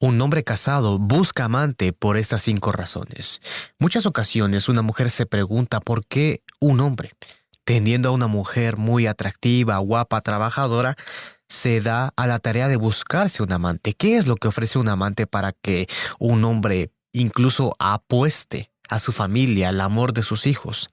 Un hombre casado busca amante por estas cinco razones. Muchas ocasiones una mujer se pregunta por qué un hombre, teniendo a una mujer muy atractiva, guapa, trabajadora, se da a la tarea de buscarse un amante. ¿Qué es lo que ofrece un amante para que un hombre incluso apueste a su familia, al amor de sus hijos?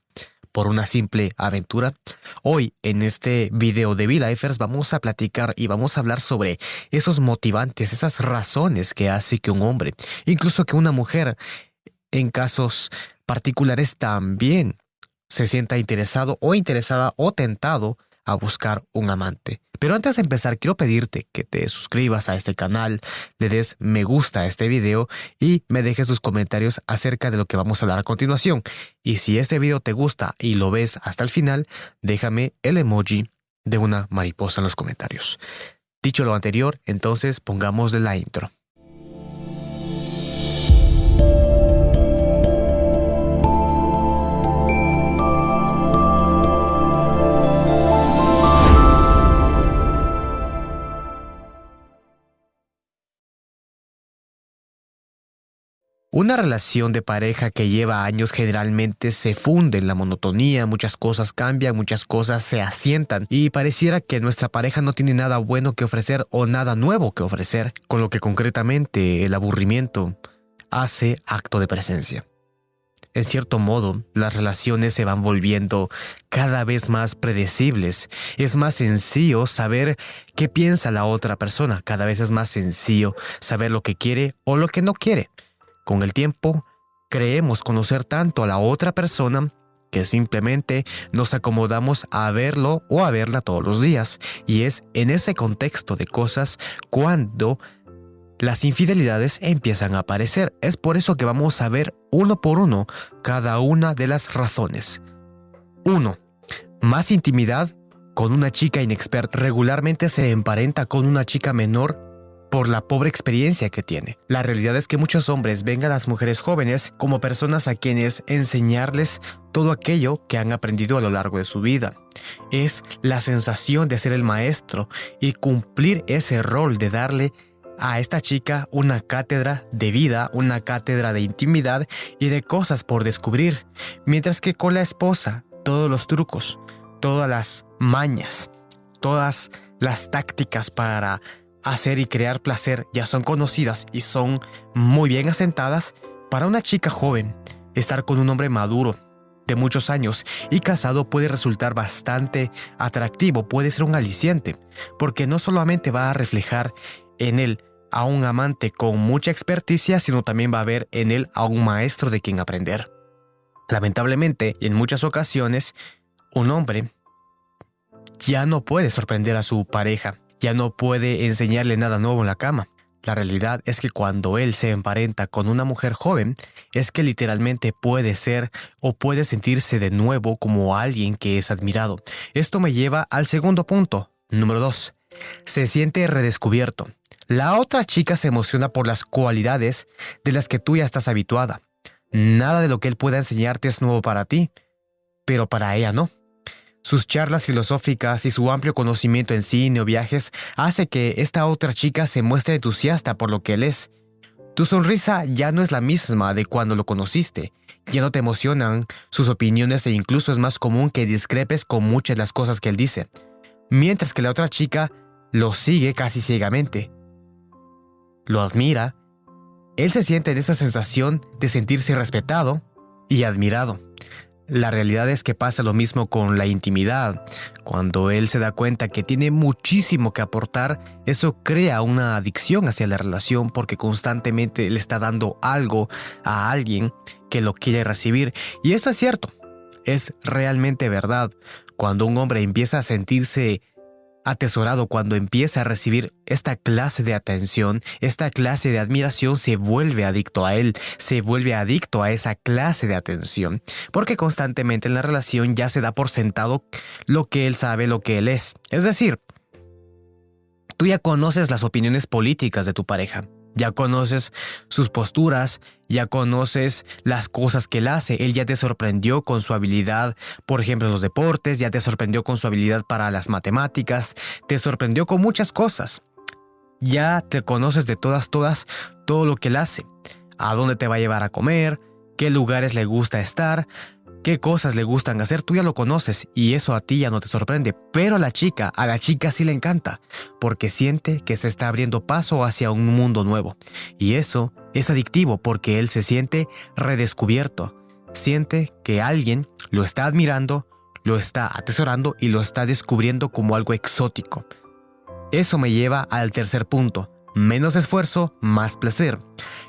Por una simple aventura? Hoy en este video de V-Lifers vamos a platicar y vamos a hablar sobre esos motivantes, esas razones que hace que un hombre, incluso que una mujer, en casos particulares también se sienta interesado o interesada o tentado a buscar un amante. Pero antes de empezar, quiero pedirte que te suscribas a este canal, le des me gusta a este video y me dejes tus comentarios acerca de lo que vamos a hablar a continuación. Y si este video te gusta y lo ves hasta el final, déjame el emoji de una mariposa en los comentarios. Dicho lo anterior, entonces pongámosle la intro. Una relación de pareja que lleva años generalmente se funde en la monotonía, muchas cosas cambian, muchas cosas se asientan y pareciera que nuestra pareja no tiene nada bueno que ofrecer o nada nuevo que ofrecer, con lo que concretamente el aburrimiento hace acto de presencia. En cierto modo, las relaciones se van volviendo cada vez más predecibles. Es más sencillo saber qué piensa la otra persona. Cada vez es más sencillo saber lo que quiere o lo que no quiere. Con el tiempo, creemos conocer tanto a la otra persona que simplemente nos acomodamos a verlo o a verla todos los días. Y es en ese contexto de cosas cuando las infidelidades empiezan a aparecer. Es por eso que vamos a ver uno por uno cada una de las razones. 1. Más intimidad con una chica inexperta regularmente se emparenta con una chica menor por la pobre experiencia que tiene. La realidad es que muchos hombres ven a las mujeres jóvenes como personas a quienes enseñarles todo aquello que han aprendido a lo largo de su vida. Es la sensación de ser el maestro y cumplir ese rol de darle a esta chica una cátedra de vida, una cátedra de intimidad y de cosas por descubrir, mientras que con la esposa todos los trucos, todas las mañas, todas las tácticas para hacer y crear placer. Ya son conocidas y son muy bien asentadas, para una chica joven, estar con un hombre maduro, de muchos años y casado puede resultar bastante atractivo, puede ser un aliciente, porque no solamente va a reflejar en él a un amante con mucha experticia, sino también va a ver en él a un maestro de quien aprender. Lamentablemente, en muchas ocasiones, un hombre ya no puede sorprender a su pareja, ya no puede enseñarle nada nuevo en la cama. La realidad es que cuando él se emparenta con una mujer joven, es que literalmente puede ser o puede sentirse de nuevo como alguien que es admirado. Esto me lleva al segundo punto, número 2. Se siente redescubierto. La otra chica se emociona por las cualidades de las que tú ya estás habituada. Nada de lo que él pueda enseñarte es nuevo para ti, pero para ella no. Sus charlas filosóficas y su amplio conocimiento en cine o viajes hace que esta otra chica se muestre entusiasta por lo que él es. Tu sonrisa ya no es la misma de cuando lo conociste, ya no te emocionan sus opiniones e incluso es más común que discrepes con muchas de las cosas que él dice, mientras que la otra chica lo sigue casi ciegamente. Lo admira, él se siente en esa sensación de sentirse respetado y admirado. La realidad es que pasa lo mismo con la intimidad. Cuando él se da cuenta que tiene muchísimo que aportar, eso crea una adicción hacia la relación porque constantemente le está dando algo a alguien que lo quiere recibir. Y esto es cierto, es realmente verdad. Cuando un hombre empieza a sentirse atesorado cuando empieza a recibir esta clase de atención, esta clase de admiración, se vuelve adicto a él, se vuelve adicto a esa clase de atención, porque constantemente en la relación ya se da por sentado lo que él sabe, lo que él es. Es decir, tú ya conoces las opiniones políticas de tu pareja, ya conoces sus posturas, ya conoces las cosas que él hace. Él ya te sorprendió con su habilidad, por ejemplo, en los deportes, ya te sorprendió con su habilidad para las matemáticas, te sorprendió con muchas cosas. Ya te conoces de todas, todas todo lo que él hace, a dónde te va a llevar a comer, qué lugares le gusta estar, qué cosas le gustan hacer, tú ya lo conoces y eso a ti ya no te sorprende, pero a la chica, a la chica sí le encanta, porque siente que se está abriendo paso hacia un mundo nuevo. Y eso es adictivo porque él se siente redescubierto, siente que alguien lo está admirando, lo está atesorando y lo está descubriendo como algo exótico. Eso me lleva al tercer punto, menos esfuerzo, más placer.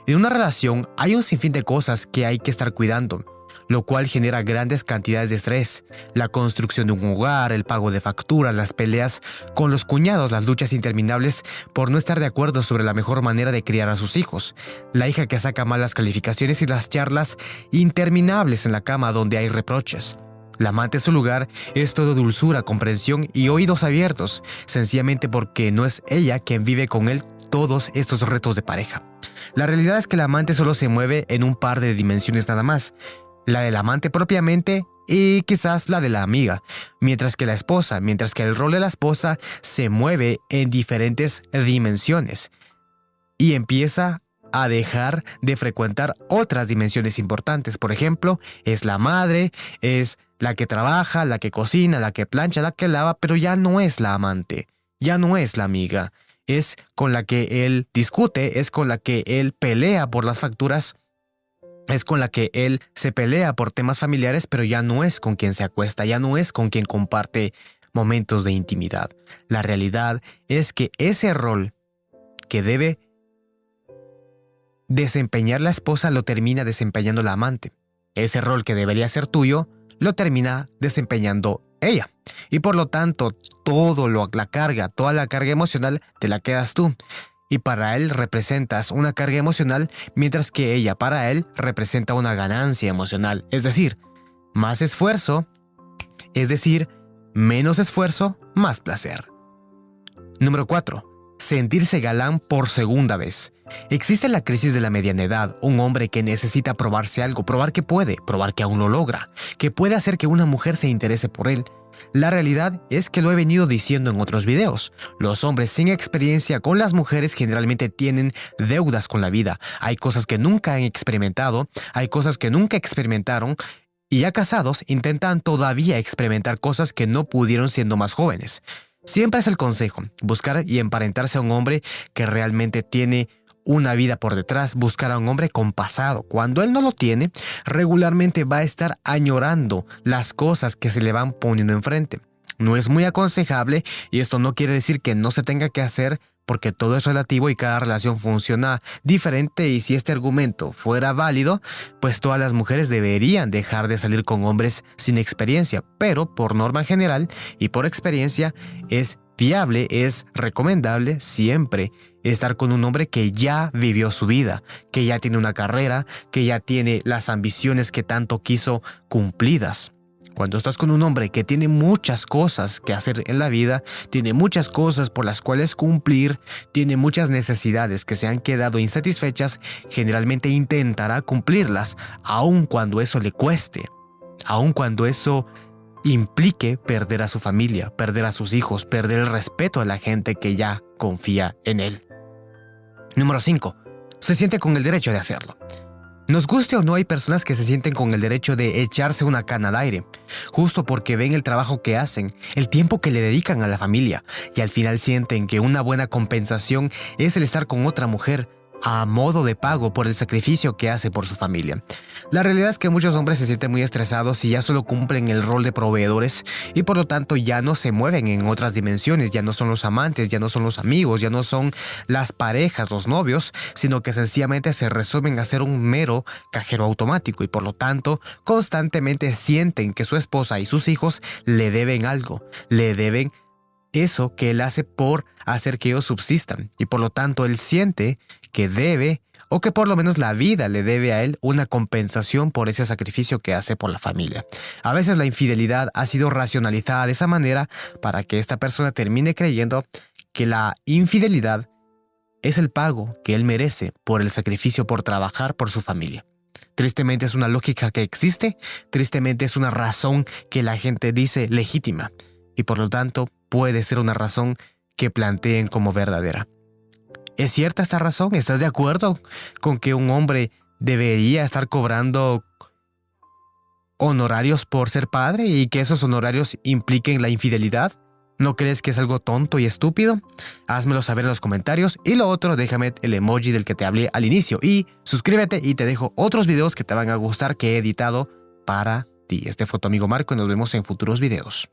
En una relación hay un sinfín de cosas que hay que estar cuidando, lo cual genera grandes cantidades de estrés. La construcción de un hogar, el pago de facturas, las peleas con los cuñados, las luchas interminables por no estar de acuerdo sobre la mejor manera de criar a sus hijos, la hija que saca malas calificaciones y las charlas interminables en la cama donde hay reproches. La amante en su lugar es todo dulzura, comprensión y oídos abiertos, sencillamente porque no es ella quien vive con él todos estos retos de pareja. La realidad es que la amante solo se mueve en un par de dimensiones nada más, la del amante propiamente y quizás la de la amiga, mientras que la esposa, mientras que el rol de la esposa se mueve en diferentes dimensiones y empieza a dejar de frecuentar otras dimensiones importantes. Por ejemplo, es la madre, es la que trabaja, la que cocina, la que plancha, la que lava, pero ya no es la amante, ya no es la amiga, es con la que él discute, es con la que él pelea por las facturas, es con la que él se pelea por temas familiares, pero ya no es con quien se acuesta, ya no es con quien comparte momentos de intimidad. La realidad es que ese rol que debe desempeñar la esposa lo termina desempeñando la amante. Ese rol que debería ser tuyo lo termina desempeñando ella. Y por lo tanto, todo la carga, toda la carga emocional te la quedas tú. Y para él representas una carga emocional, mientras que ella para él representa una ganancia emocional. Es decir, más esfuerzo, es decir, menos esfuerzo, más placer. Número 4 sentirse galán por segunda vez. Existe la crisis de la mediana edad, un hombre que necesita probarse algo, probar que puede, probar que aún lo logra, que puede hacer que una mujer se interese por él. La realidad es que lo he venido diciendo en otros videos. Los hombres sin experiencia con las mujeres generalmente tienen deudas con la vida. Hay cosas que nunca han experimentado, hay cosas que nunca experimentaron y ya casados intentan todavía experimentar cosas que no pudieron siendo más jóvenes. Siempre es el consejo, buscar y emparentarse a un hombre que realmente tiene una vida por detrás, buscar a un hombre con pasado. Cuando él no lo tiene, regularmente va a estar añorando las cosas que se le van poniendo enfrente. No es muy aconsejable y esto no quiere decir que no se tenga que hacer porque todo es relativo y cada relación funciona diferente y si este argumento fuera válido, pues todas las mujeres deberían dejar de salir con hombres sin experiencia, pero por norma general y por experiencia es viable, es recomendable siempre estar con un hombre que ya vivió su vida, que ya tiene una carrera, que ya tiene las ambiciones que tanto quiso cumplidas. Cuando estás con un hombre que tiene muchas cosas que hacer en la vida, tiene muchas cosas por las cuales cumplir, tiene muchas necesidades que se han quedado insatisfechas, generalmente intentará cumplirlas, aun cuando eso le cueste, aun cuando eso implique perder a su familia, perder a sus hijos, perder el respeto a la gente que ya confía en él. Número 5. Se siente con el derecho de hacerlo. Nos guste o no, hay personas que se sienten con el derecho de echarse una cana al aire, justo porque ven el trabajo que hacen, el tiempo que le dedican a la familia, y al final sienten que una buena compensación es el estar con otra mujer, a modo de pago por el sacrificio que hace por su familia. La realidad es que muchos hombres se sienten muy estresados y ya solo cumplen el rol de proveedores y por lo tanto ya no se mueven en otras dimensiones, ya no son los amantes, ya no son los amigos, ya no son las parejas, los novios, sino que sencillamente se resumen a ser un mero cajero automático y por lo tanto constantemente sienten que su esposa y sus hijos le deben algo, le deben eso que él hace por hacer que ellos subsistan y por lo tanto él siente que debe o que por lo menos la vida le debe a él una compensación por ese sacrificio que hace por la familia. A veces la infidelidad ha sido racionalizada de esa manera para que esta persona termine creyendo que la infidelidad es el pago que él merece por el sacrificio por trabajar por su familia. Tristemente es una lógica que existe, tristemente es una razón que la gente dice legítima y por lo tanto puede ser una razón que planteen como verdadera. ¿Es cierta esta razón? ¿Estás de acuerdo con que un hombre debería estar cobrando honorarios por ser padre y que esos honorarios impliquen la infidelidad? ¿No crees que es algo tonto y estúpido? Házmelo saber en los comentarios y lo otro déjame el emoji del que te hablé al inicio y suscríbete y te dejo otros videos que te van a gustar que he editado para ti. Este fue tu amigo Marco y nos vemos en futuros videos.